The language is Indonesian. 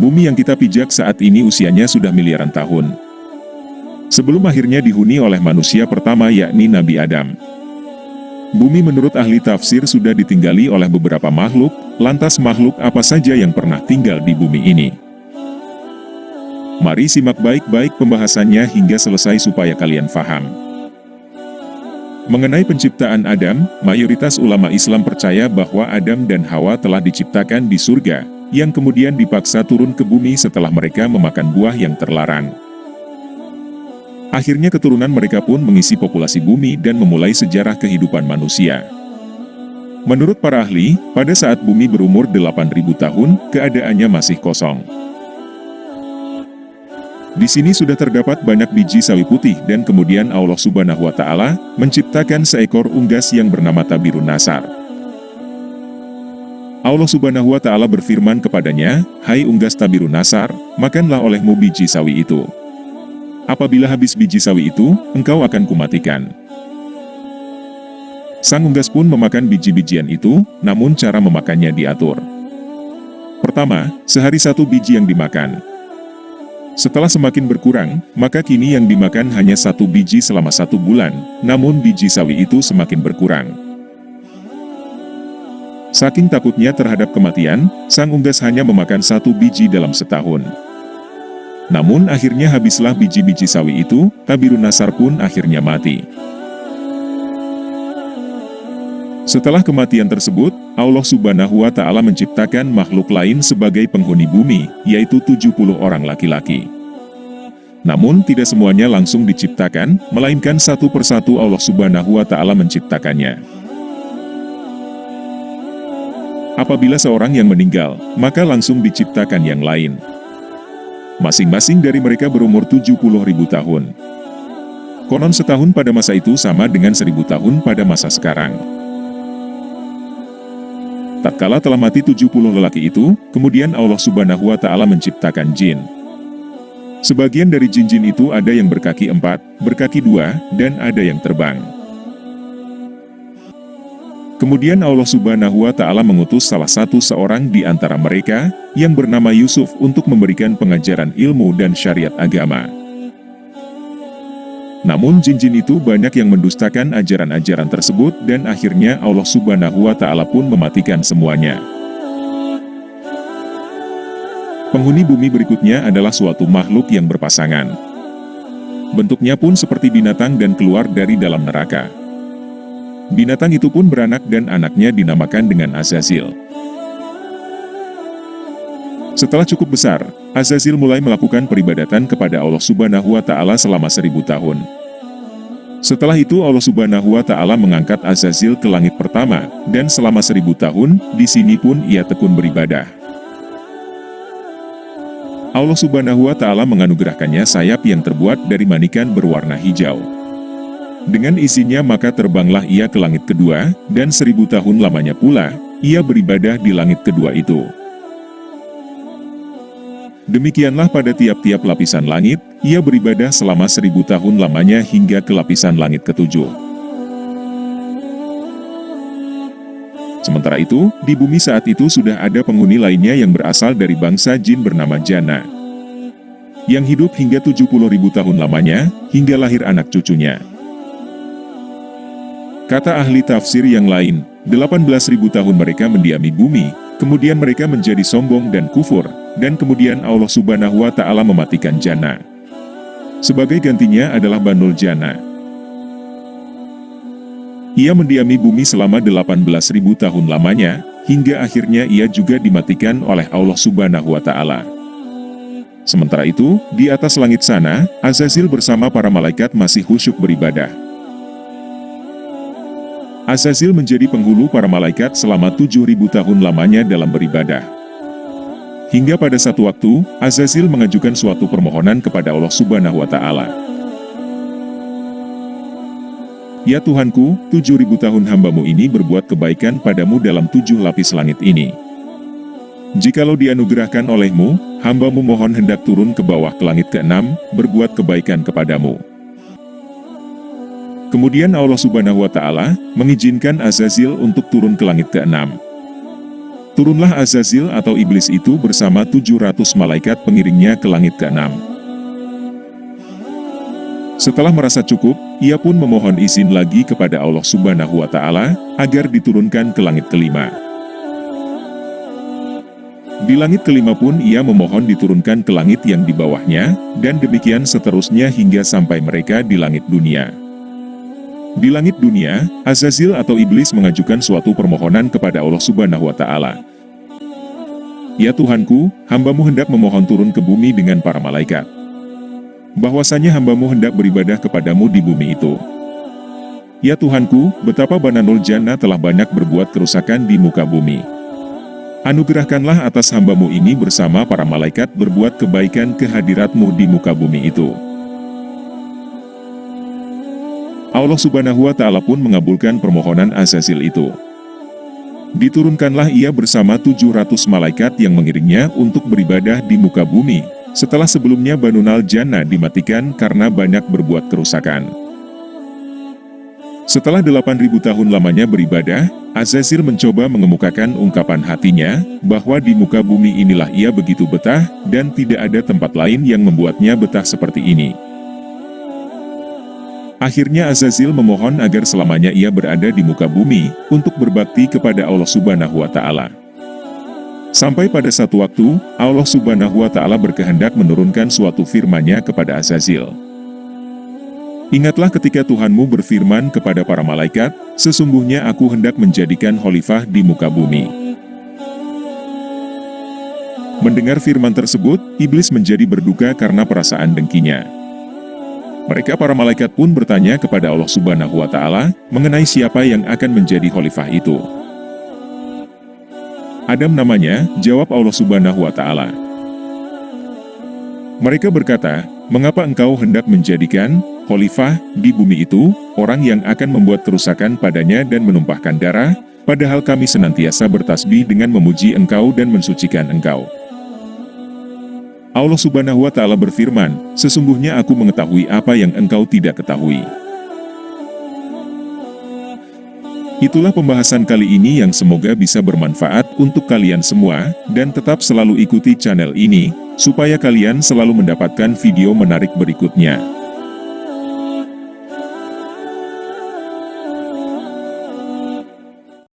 Bumi yang kita pijak saat ini usianya sudah miliaran tahun. Sebelum akhirnya dihuni oleh manusia pertama yakni Nabi Adam. Bumi menurut ahli tafsir sudah ditinggali oleh beberapa makhluk, lantas makhluk apa saja yang pernah tinggal di bumi ini? Mari simak baik-baik pembahasannya hingga selesai supaya kalian faham. Mengenai penciptaan Adam, mayoritas ulama Islam percaya bahwa Adam dan Hawa telah diciptakan di surga, yang kemudian dipaksa turun ke bumi setelah mereka memakan buah yang terlarang. Akhirnya keturunan mereka pun mengisi populasi bumi dan memulai sejarah kehidupan manusia. Menurut para ahli, pada saat bumi berumur 8.000 tahun, keadaannya masih kosong. Di sini sudah terdapat banyak biji sawi putih dan kemudian Allah subhanahu wa ta'ala menciptakan seekor unggas yang bernama Tabirun Nasar. Allah subhanahu wa ta'ala berfirman kepadanya, Hai unggas Tabirun Nasar, makanlah olehmu biji sawi itu. Apabila habis biji sawi itu, engkau akan kumatikan. Sang unggas pun memakan biji-bijian itu, namun cara memakannya diatur. Pertama, sehari satu biji yang dimakan, setelah semakin berkurang, maka kini yang dimakan hanya satu biji selama satu bulan, namun biji sawi itu semakin berkurang. Saking takutnya terhadap kematian, sang unggas hanya memakan satu biji dalam setahun. Namun akhirnya habislah biji-biji sawi itu, Tabirun Nasar pun akhirnya mati. Setelah kematian tersebut, Allah subhanahu wa ta'ala menciptakan makhluk lain sebagai penghuni bumi, yaitu 70 orang laki-laki. Namun tidak semuanya langsung diciptakan, melainkan satu persatu Allah subhanahu wa ta'ala menciptakannya. Apabila seorang yang meninggal, maka langsung diciptakan yang lain. Masing-masing dari mereka berumur 70 ribu tahun. Konon setahun pada masa itu sama dengan seribu tahun pada masa sekarang. Tatkala telah mati 70 lelaki itu, kemudian Allah subhanahu wa ta'ala menciptakan jin. Sebagian dari jin-jin itu ada yang berkaki empat, berkaki dua, dan ada yang terbang. Kemudian Allah subhanahu wa ta'ala mengutus salah satu seorang di antara mereka, yang bernama Yusuf untuk memberikan pengajaran ilmu dan syariat agama. Namun jin-jin itu banyak yang mendustakan ajaran-ajaran tersebut dan akhirnya Allah subhanahu wa ta'ala pun mematikan semuanya. Penghuni bumi berikutnya adalah suatu makhluk yang berpasangan. Bentuknya pun seperti binatang dan keluar dari dalam neraka. Binatang itu pun beranak dan anaknya dinamakan dengan Azazil. Setelah cukup besar, Azazil mulai melakukan peribadatan kepada Allah subhanahu wa ta'ala selama seribu tahun. Setelah itu Allah subhanahu wa ta'ala mengangkat Azazil ke langit pertama, dan selama seribu tahun, di sini pun ia tekun beribadah. Allah subhanahu wa ta'ala menganugerahkannya sayap yang terbuat dari manikan berwarna hijau. Dengan izinnya maka terbanglah ia ke langit kedua, dan seribu tahun lamanya pula, ia beribadah di langit kedua itu. Demikianlah pada tiap-tiap lapisan langit, ia beribadah selama seribu tahun lamanya hingga ke lapisan langit ketujuh. Sementara itu, di bumi saat itu sudah ada penghuni lainnya yang berasal dari bangsa jin bernama Jana. Yang hidup hingga 70 ribu tahun lamanya, hingga lahir anak cucunya. Kata ahli tafsir yang lain, 18 ribu tahun mereka mendiami bumi, kemudian mereka menjadi sombong dan kufur, dan kemudian Allah subhanahu wa ta'ala mematikan Jana. Sebagai gantinya adalah Banul Jana. Ia mendiami bumi selama 18.000 tahun lamanya, hingga akhirnya ia juga dimatikan oleh Allah subhanahu wa ta'ala. Sementara itu, di atas langit sana, Azazil bersama para malaikat masih khusyuk beribadah. Azazil menjadi penghulu para malaikat selama 7.000 tahun lamanya dalam beribadah. Hingga pada satu waktu, Azazil mengajukan suatu permohonan kepada Allah subhanahu wa ta'ala. Ya Tuhanku, tujuh ribu tahun hambamu ini berbuat kebaikan padamu dalam tujuh lapis langit ini. Jikalau dianugerahkan olehmu, hambamu mohon hendak turun ke bawah ke langit keenam, berbuat kebaikan kepadamu. Kemudian Allah subhanahu wa ta'ala mengizinkan Azazil untuk turun ke langit keenam. Turunlah Azazil atau iblis itu bersama 700 malaikat pengiringnya ke langit ke-6. Setelah merasa cukup, ia pun memohon izin lagi kepada Allah Subhanahu wa Ta'ala agar diturunkan ke langit kelima. Di langit kelima pun ia memohon diturunkan ke langit yang di bawahnya, dan demikian seterusnya hingga sampai mereka di langit dunia. Di langit dunia, Azazil atau Iblis mengajukan suatu permohonan kepada Allah Subhanahu wa Ta'ala. Ya Tuhanku, hambamu hendak memohon turun ke bumi dengan para malaikat. Bahwasanya hambamu hendak beribadah kepadamu di bumi itu. Ya Tuhanku, betapa Bananul Jannah telah banyak berbuat kerusakan di muka bumi. Anugerahkanlah atas hambamu ini bersama para malaikat berbuat kebaikan kehadiratmu di muka bumi itu. Allah subhanahu wa ta'ala pun mengabulkan permohonan Azazil itu. Diturunkanlah ia bersama 700 malaikat yang mengiringnya untuk beribadah di muka bumi, setelah sebelumnya Banunal Jannah dimatikan karena banyak berbuat kerusakan. Setelah 8000 tahun lamanya beribadah, Azazil mencoba mengemukakan ungkapan hatinya, bahwa di muka bumi inilah ia begitu betah, dan tidak ada tempat lain yang membuatnya betah seperti ini. Akhirnya Azazil memohon agar selamanya ia berada di muka bumi, untuk berbakti kepada Allah Subhanahu wa Ta'ala. Sampai pada satu waktu, Allah Subhanahu wa Ta'ala berkehendak menurunkan suatu firman-Nya kepada Azazil. Ingatlah ketika Tuhanmu berfirman kepada para malaikat, sesungguhnya aku hendak menjadikan khalifah di muka bumi. Mendengar firman tersebut, iblis menjadi berduka karena perasaan dengkinya. Mereka para malaikat pun bertanya kepada Allah subhanahu wa ta'ala, mengenai siapa yang akan menjadi khalifah itu. Adam namanya, jawab Allah subhanahu wa ta'ala. Mereka berkata, mengapa engkau hendak menjadikan khalifah di bumi itu, orang yang akan membuat kerusakan padanya dan menumpahkan darah, padahal kami senantiasa bertasbih dengan memuji engkau dan mensucikan engkau. Allah subhanahu wa ta'ala berfirman, Sesungguhnya aku mengetahui apa yang engkau tidak ketahui. Itulah pembahasan kali ini yang semoga bisa bermanfaat untuk kalian semua, dan tetap selalu ikuti channel ini, supaya kalian selalu mendapatkan video menarik berikutnya.